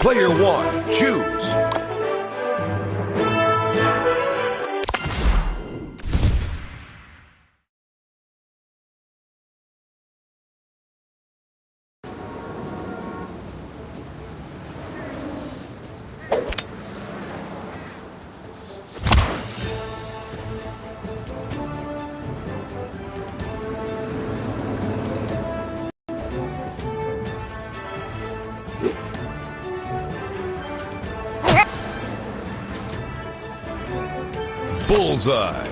Player one, choose. Bullseye.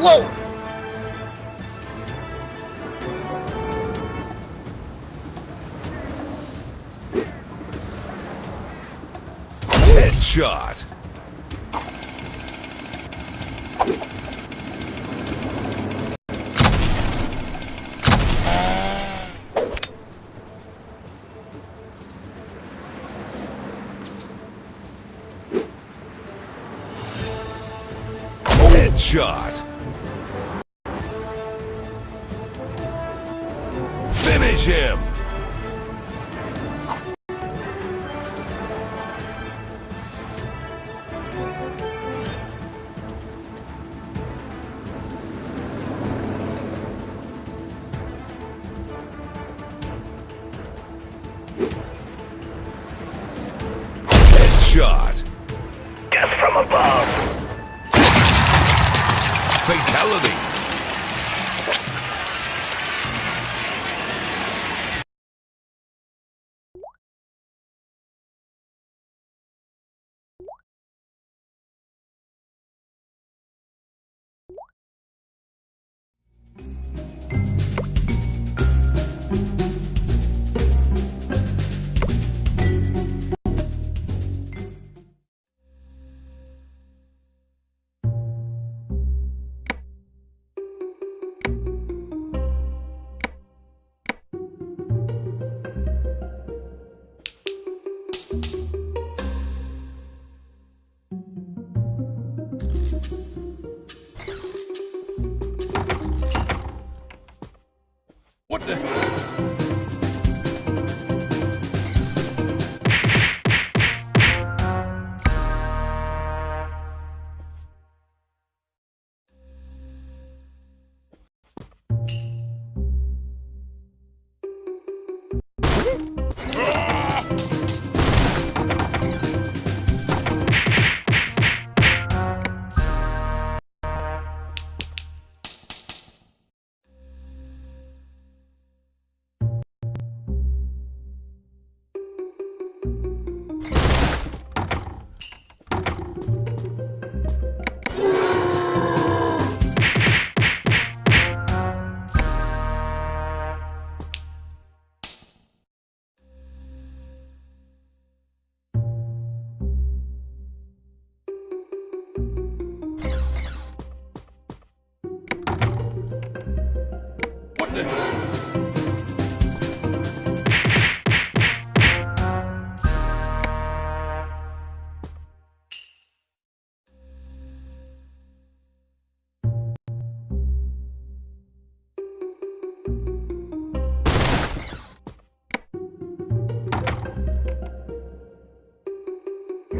Whoa! Headshot. Headshot. Finish him. What the?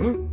Hmm?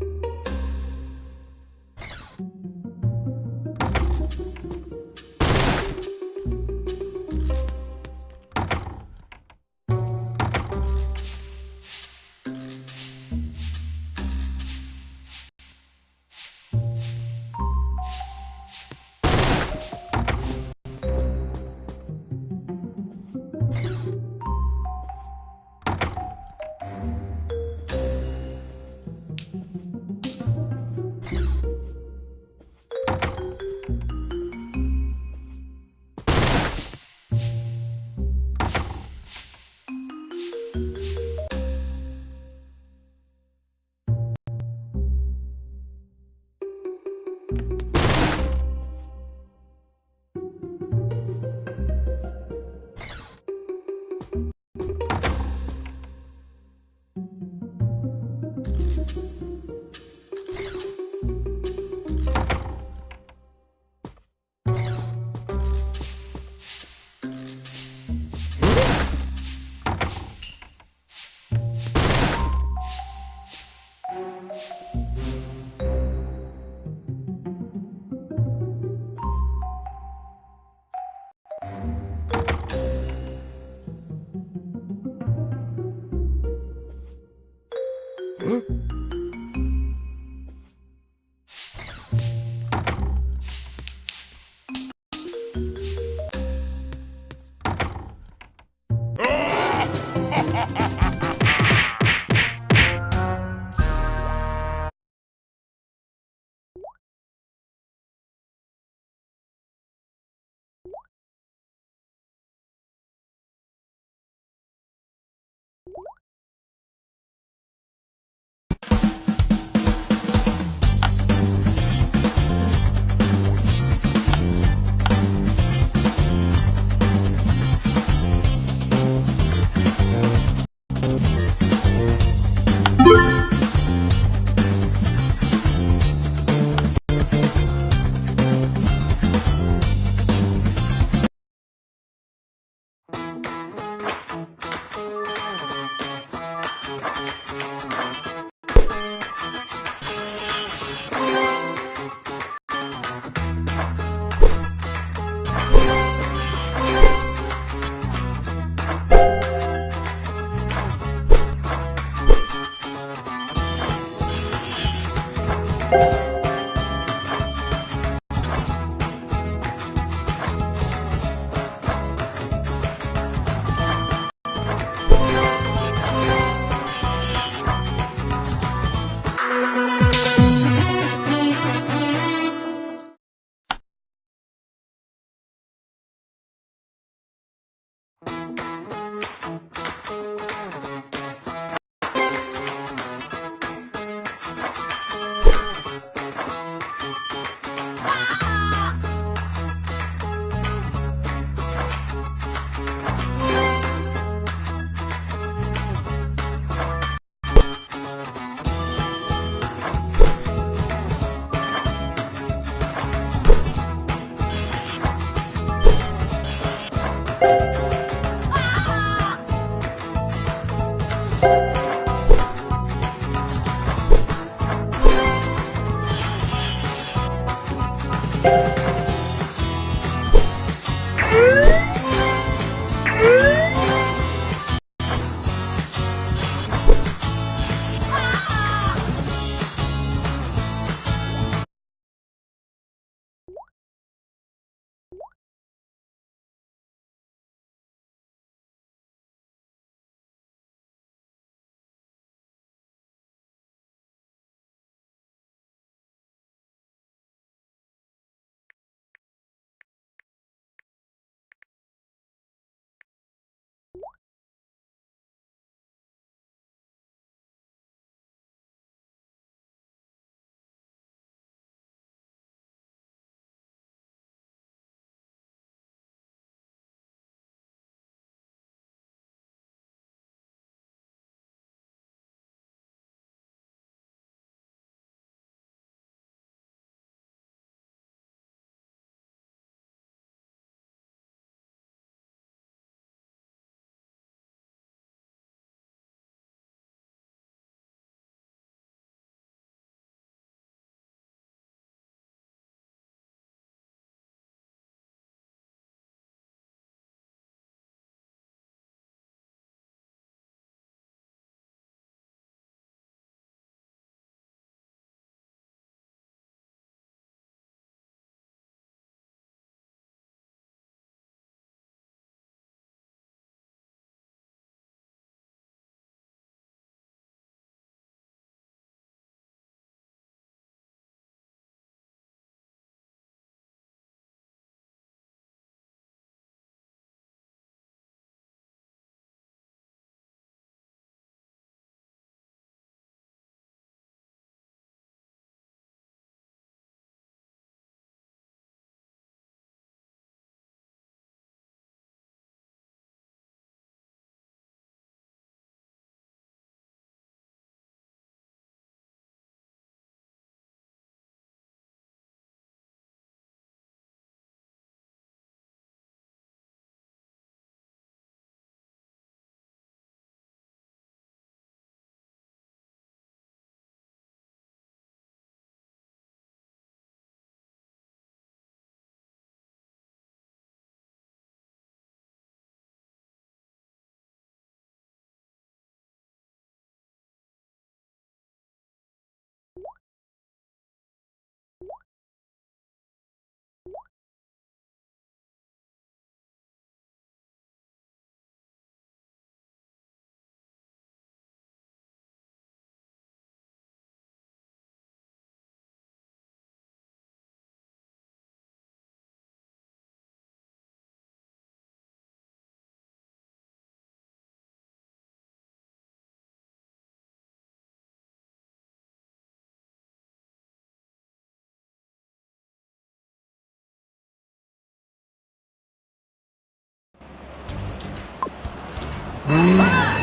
Please.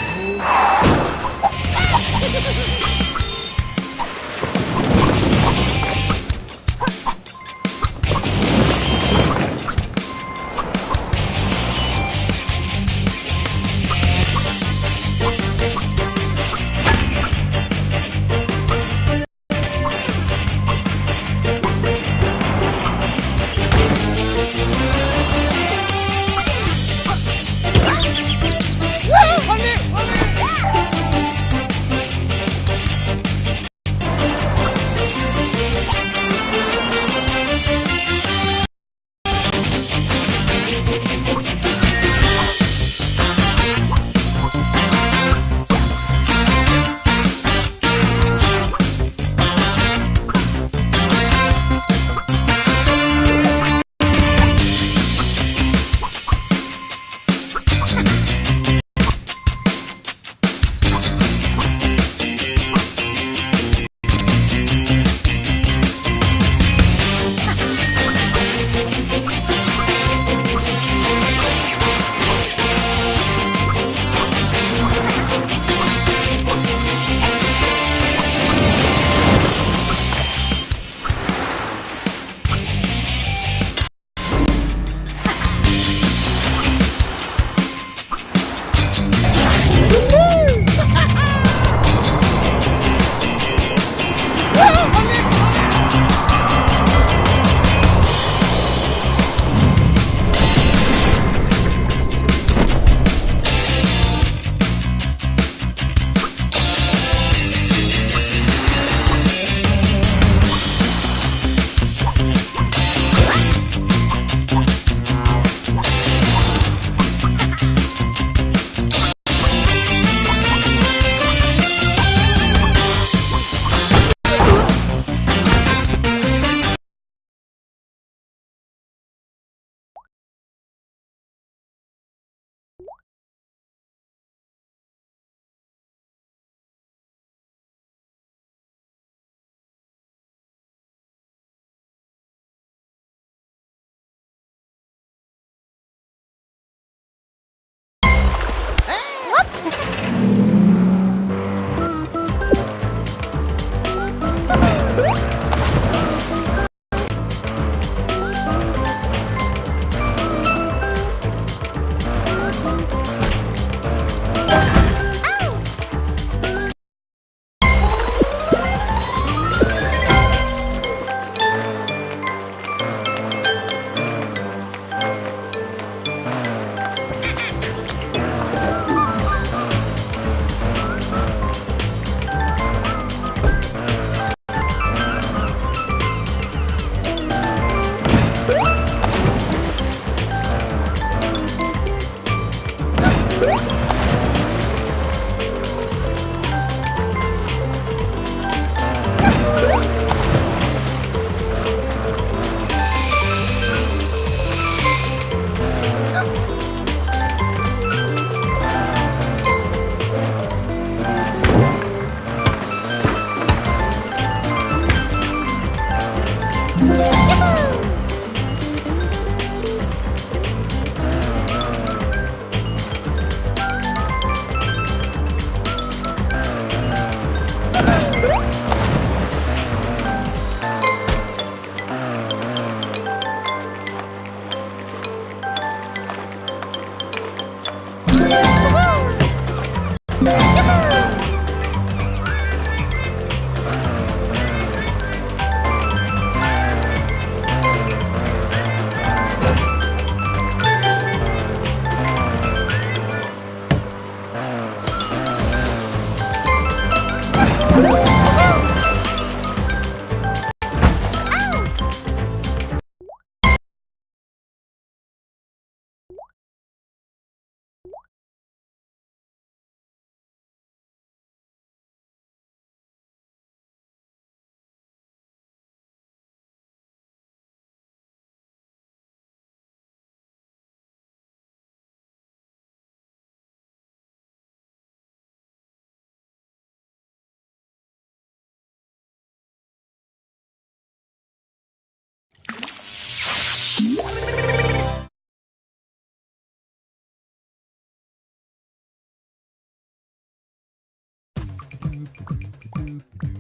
time.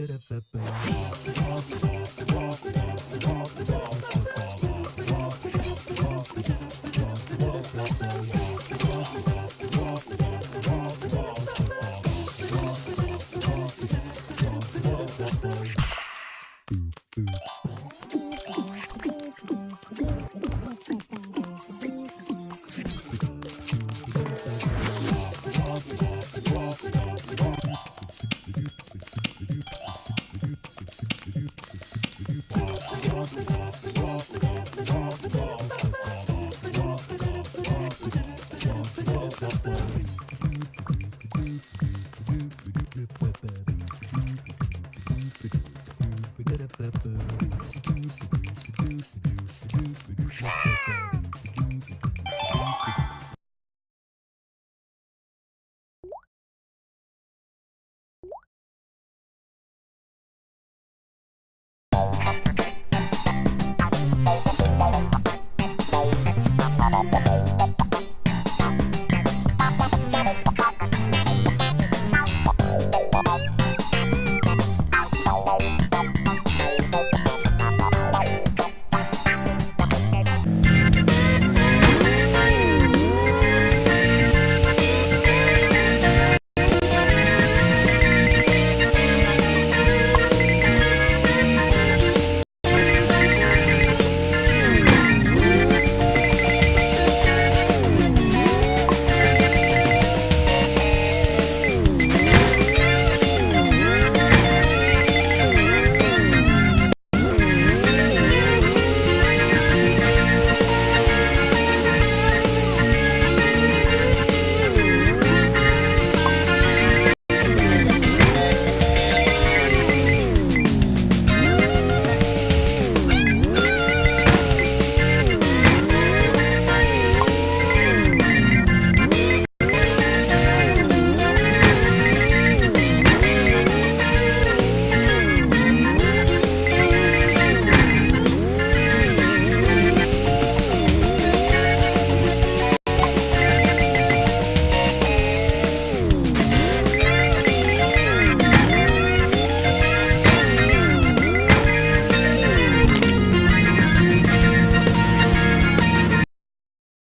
Walk, walk, walk, walk.